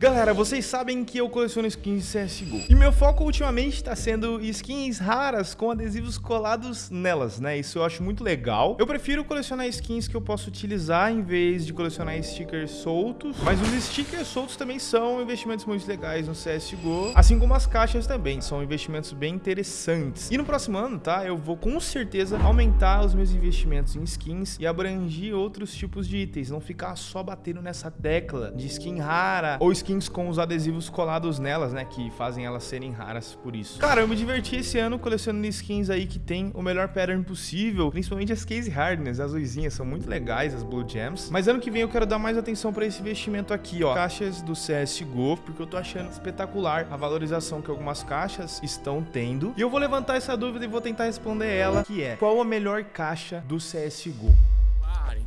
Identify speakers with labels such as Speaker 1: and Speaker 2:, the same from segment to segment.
Speaker 1: Galera, vocês sabem que eu coleciono skins CSGO. E meu foco ultimamente está sendo skins raras com adesivos colados nelas, né? Isso eu acho muito legal. Eu prefiro colecionar skins que eu posso utilizar em vez de colecionar stickers soltos. Mas os stickers soltos também são investimentos muito legais no CSGO. Assim como as caixas também, são investimentos bem interessantes. E no próximo ano, tá? Eu vou com certeza aumentar os meus investimentos em skins e abranger outros tipos de itens. Não ficar só batendo nessa tecla de skin rara ou skin skins com os adesivos colados nelas, né? Que fazem elas serem raras por isso. Cara, eu me diverti esse ano colecionando skins aí que tem o melhor pattern possível, principalmente as Case Hardness, as luzinhas são muito legais, as Blue Gems. Mas ano que vem eu quero dar mais atenção para esse investimento aqui, ó. Caixas do CSGO, porque eu tô achando espetacular a valorização que algumas caixas estão tendo. E eu vou levantar essa dúvida e vou tentar responder ela, que é, qual a melhor caixa do CSGO?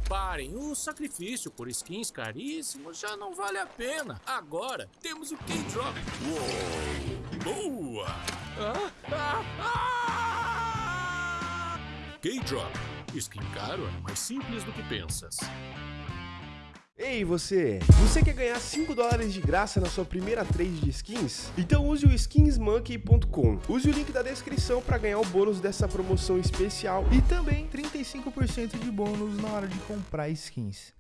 Speaker 2: Parem, o sacrifício por skins caríssimos já não vale a pena. Agora temos o K-Drop. Boa! Ah, ah, ah! K-Drop. Skin caro é mais simples do que pensas.
Speaker 3: Ei você, você quer ganhar 5 dólares de graça na sua primeira trade de skins? Então use o skinsmonkey.com. Use o link da descrição para ganhar o bônus dessa promoção especial
Speaker 1: e também 35% de bônus na hora de comprar skins.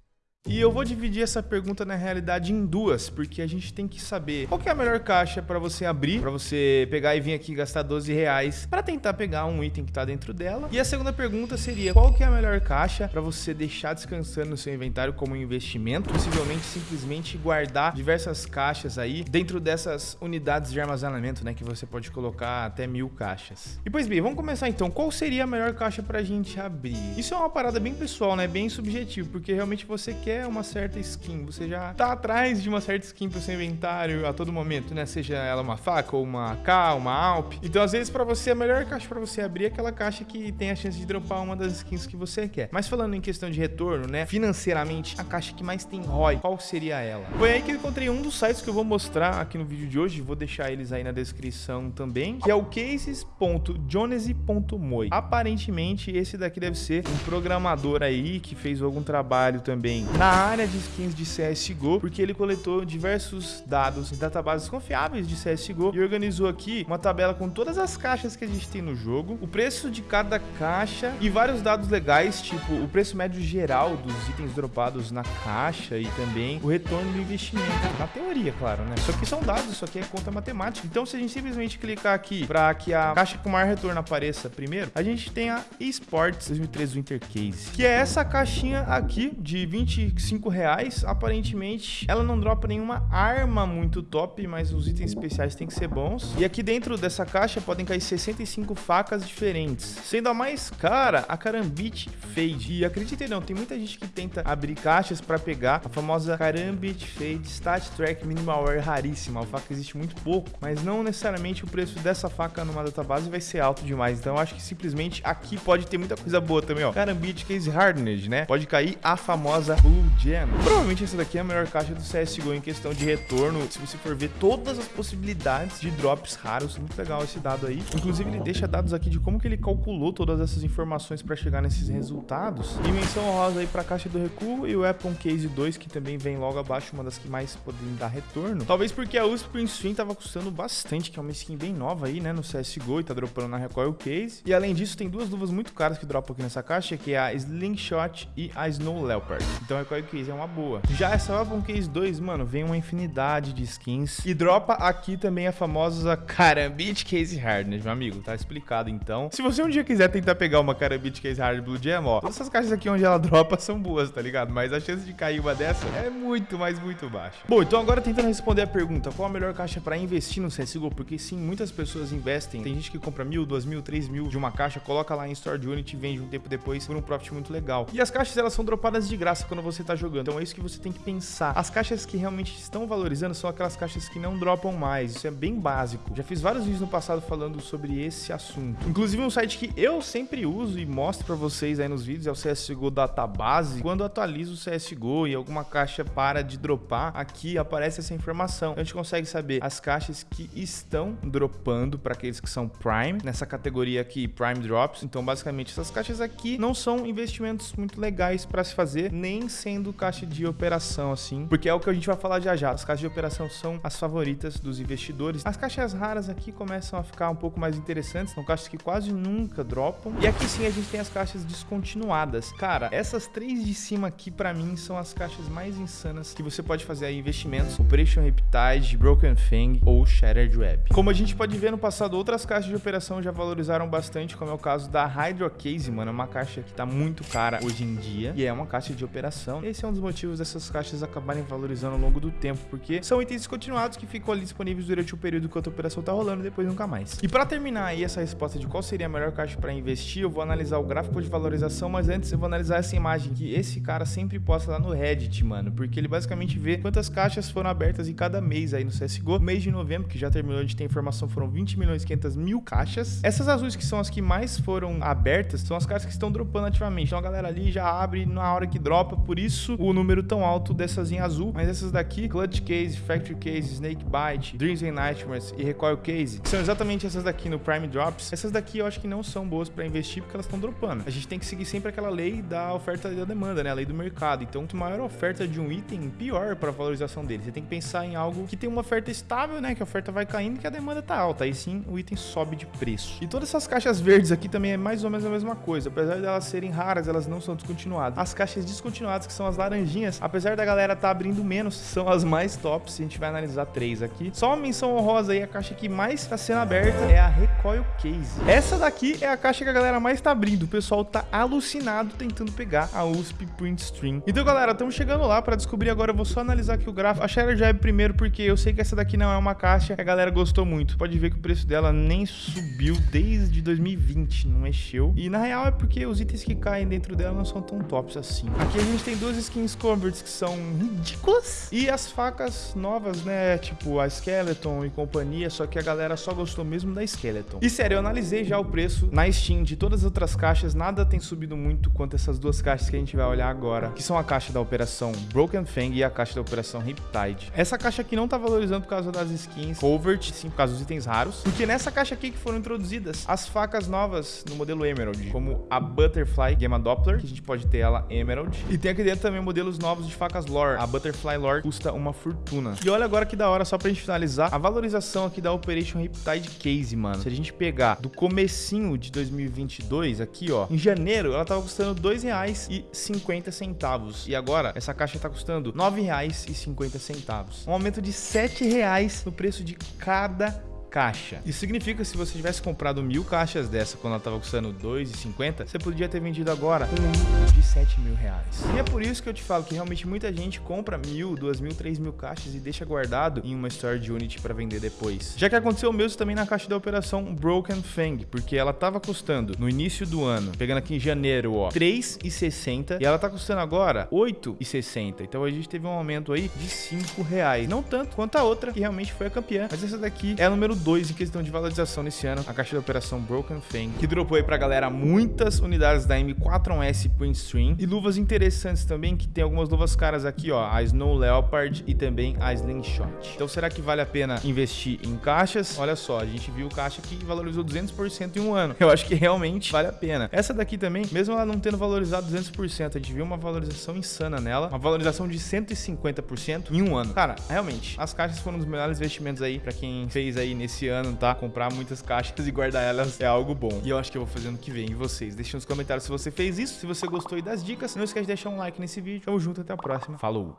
Speaker 1: E eu vou dividir essa pergunta na realidade em duas, porque a gente tem que saber qual que é a melhor caixa para você abrir, para você pegar e vir aqui gastar 12 reais para tentar pegar um item que tá dentro dela. E a segunda pergunta seria qual que é a melhor caixa para você deixar descansando no seu inventário como investimento, possivelmente simplesmente guardar diversas caixas aí dentro dessas unidades de armazenamento, né, que você pode colocar até mil caixas. E pois bem, vamos começar então. Qual seria a melhor caixa para a gente abrir? Isso é uma parada bem pessoal, né, bem subjetivo, porque realmente você quer quer uma certa skin, você já tá atrás de uma certa skin pro seu inventário a todo momento, né? Seja ela uma faca ou uma AK, uma Alp. Então, às vezes, para você, a melhor caixa para você abrir é aquela caixa que tem a chance de dropar uma das skins que você quer. Mas falando em questão de retorno, né? Financeiramente, a caixa que mais tem ROI, qual seria ela? Foi aí que eu encontrei um dos sites que eu vou mostrar aqui no vídeo de hoje, vou deixar eles aí na descrição também, que é o cases.jonese.moi. Aparentemente, esse daqui deve ser um programador aí que fez algum trabalho também na área de skins de CSGO, porque ele coletou diversos dados em databases confiáveis de CSGO e organizou aqui uma tabela com todas as caixas que a gente tem no jogo, o preço de cada caixa e vários dados legais, tipo o preço médio geral dos itens dropados na caixa e também o retorno do investimento. Na teoria, claro, né? Isso aqui são dados, isso aqui é conta matemática. Então, se a gente simplesmente clicar aqui para que a caixa com maior retorno apareça primeiro, a gente tem a eSports 2013 Winter Case, que é essa caixinha aqui de 20 5 reais, aparentemente ela não dropa nenhuma arma muito top, mas os itens especiais têm que ser bons. E aqui dentro dessa caixa podem cair 65 facas diferentes. Sendo a mais cara, a Karambit Fade. E acreditem não, tem muita gente que tenta abrir caixas para pegar a famosa Karambit Fade Stat Track Minimal Wear raríssima. A faca existe muito pouco, mas não necessariamente o preço dessa faca numa database vai ser alto demais. Então acho que simplesmente aqui pode ter muita coisa boa também, ó. Karambit Case Hardened, né? Pode cair a famosa Blue Gem. Provavelmente essa daqui é a melhor caixa do CSGO em questão de retorno, se você for ver todas as possibilidades de drops raros. Muito legal esse dado aí. Inclusive, ele deixa dados aqui de como que ele calculou todas essas informações para chegar nesses resultados. E menção honrosa aí para a caixa do recuo e o Weapon Case 2, que também vem logo abaixo, uma das que mais podem dar retorno. Talvez porque a USP Prince tava custando bastante, que é uma skin bem nova aí, né, no CSGO e tá dropando na Recoil Case. E além disso, tem duas luvas muito caras que dropam aqui nessa caixa, que é a Slingshot e a Snow Leopard. Então, a Recoil Case é uma boa. Já essa Weapon Case 2, mano, vem uma infinidade de skins. E dropa aqui também a famosa Karambit Case Hardness, meu amigo. Tá explicado, então. Se você um dia quiser tentar pegar uma Karambit Case Hard Blue Gem, ó, todas essas caixas aqui onde ela dropa são boas, tá ligado? Mas a chance de cair uma dessa é muito, mas muito baixa. Bom, então agora tentando responder a pergunta, qual a melhor caixa para investir no CSGO? Porque sim, muitas pessoas investem. Tem gente que compra mil, duas mil, três mil de uma caixa, coloca lá em Store Unity e vende um tempo depois por um profit muito legal. E as caixas, elas são dropadas de graça quando você tá jogando. Então é isso que você tem que pensar. As caixas que realmente estão valorizando são aquelas caixas que não dropam mais. Isso é bem básico. Já fiz vários vídeos no passado falando sobre esse assunto. Inclusive um site que eu sempre uso e mostro para vocês aí nos vídeos é o CSGO Database. Quando atualizo o CSGO e alguma caixa para de dropar, aqui aparece essa informação. A gente consegue saber as caixas que estão dropando para aqueles que são Prime, nessa categoria aqui Prime Drops. Então basicamente essas caixas aqui não são investimentos muito legais para se fazer, nem sem sendo caixa de operação, assim, porque é o que a gente vai falar já já. As caixas de operação são as favoritas dos investidores. As caixas raras aqui começam a ficar um pouco mais interessantes, são caixas que quase nunca dropam. E aqui sim a gente tem as caixas descontinuadas. Cara, essas três de cima aqui para mim são as caixas mais insanas que você pode fazer aí investimentos. Operation Riptide, Broken Fang ou Shattered Web. Como a gente pode ver no passado, outras caixas de operação já valorizaram bastante, como é o caso da Hydro Case, mano, é uma caixa que tá muito cara hoje em dia e é uma caixa de operação. Esse é um dos motivos dessas caixas acabarem valorizando ao longo do tempo, porque são itens descontinuados que ficam ali disponíveis durante o período que a operação tá rolando e depois nunca mais. E para terminar aí essa resposta de qual seria a melhor caixa para investir, eu vou analisar o gráfico de valorização, mas antes eu vou analisar essa imagem que esse cara sempre posta lá no Reddit, mano, porque ele basicamente vê quantas caixas foram abertas em cada mês aí no CSGO. Mês de novembro, que já terminou, gente tem informação, foram 20 milhões e 500 mil caixas. Essas azuis que são as que mais foram abertas, são as caixas que estão dropando ativamente. Então a galera ali já abre na hora que dropa, por isso o número tão alto dessas em azul. Mas essas daqui, Clutch Case, Factory Case, Snake Bite, Dreams and Nightmares e Recoil Case, são exatamente essas daqui no Prime Drops. Essas daqui eu acho que não são boas para investir porque elas estão dropando. A gente tem que seguir sempre aquela lei da oferta e da demanda, né? A lei do mercado. Então, quanto maior a oferta de um item, pior para a valorização dele. Você tem que pensar em algo que tem uma oferta estável, né? Que a oferta vai caindo e que a demanda tá alta. Aí sim, o item sobe de preço. E todas essas caixas verdes aqui também é mais ou menos a mesma coisa. Apesar de elas serem raras, elas não são descontinuadas. As caixas descontinuadas, que são as laranjinhas, apesar da galera tá abrindo menos, são as mais tops. A gente vai analisar três aqui. Só uma menção honrosa aí, a caixa que mais tá sendo aberta é a Recoil Case. Essa daqui é a caixa que a galera mais tá abrindo. O pessoal tá alucinado tentando pegar a USP Print Stream. Então, galera, estamos chegando lá para descobrir agora. Eu vou só analisar aqui o gráfico. A Shadow Jab primeiro, porque eu sei que essa daqui não é uma caixa que a galera gostou muito. Pode ver que o preço dela nem subiu desde 2020, não mexeu. E na real é porque os itens que caem dentro dela não são tão tops assim. Aqui a gente tem duas skins converts que são ridículas. E as facas novas, né? Tipo a Skeleton e companhia, só que a galera só gostou mesmo da Skeleton. E sério, eu analisei já o preço na Steam de todas as outras caixas, nada tem subido muito quanto essas duas caixas que a gente vai olhar agora, que são a caixa da operação Broken Fang e a caixa da operação Riptide. Essa caixa aqui não tá valorizando por causa das skins Covert, sim, por causa dos itens raros, porque nessa caixa aqui que foram introduzidas as facas novas no modelo Emerald, como a Butterfly Gamma Doppler, que a gente pode ter ela Emerald, e tem aqui dentro também modelos novos de facas Lore. A Butterfly Lore custa uma fortuna. E olha agora que da hora, só pra gente finalizar, a valorização aqui da Operation Riptide Case, mano. Se a gente pegar do comecinho de 2022, aqui ó, em janeiro ela tava custando R$ 2,50 e agora essa caixa tá custando R$ 9,50. Um aumento de R$ 7,00 no preço de cada caixa. Isso significa que se você tivesse comprado mil caixas dessa quando ela estava custando 2,50, você podia ter vendido agora um de 7 mil reais. E é por isso que eu te falo que realmente muita gente compra mil, duas mil, três mil caixas e deixa guardado em uma store de Unity para vender depois. Já que aconteceu o mesmo também na caixa da operação Broken Fang, porque ela estava custando no início do ano, pegando aqui em janeiro, ó, 3,60 e ela tá custando agora 8,60. Então a gente teve um aumento aí de 5 reais. Não tanto quanto a outra, que realmente foi a campeã, mas essa daqui é a número 2 em questão de valorização nesse ano, a caixa da operação Broken Fang, que dropou aí pra galera muitas unidades da M4S Print Stream e luvas interessantes também, que tem algumas luvas caras aqui, ó, a Snow Leopard e também a Slingshot. Então será que vale a pena investir em caixas? Olha só, a gente viu caixa que valorizou 200% em um ano. Eu acho que realmente vale a pena. Essa daqui também, mesmo ela não tendo valorizado 200%, a gente viu uma valorização insana nela, uma valorização de 150% em um ano. Cara, realmente, as caixas foram um dos melhores investimentos aí para quem fez aí nesse esse ano, tá? Comprar muitas caixas e guardar elas é algo bom. E eu acho que eu vou fazer ano que vem. E vocês? Deixem nos comentários se você fez isso, se você gostou e das dicas. Não esquece de deixar um like nesse vídeo. Tamo junto, até a próxima. Falou!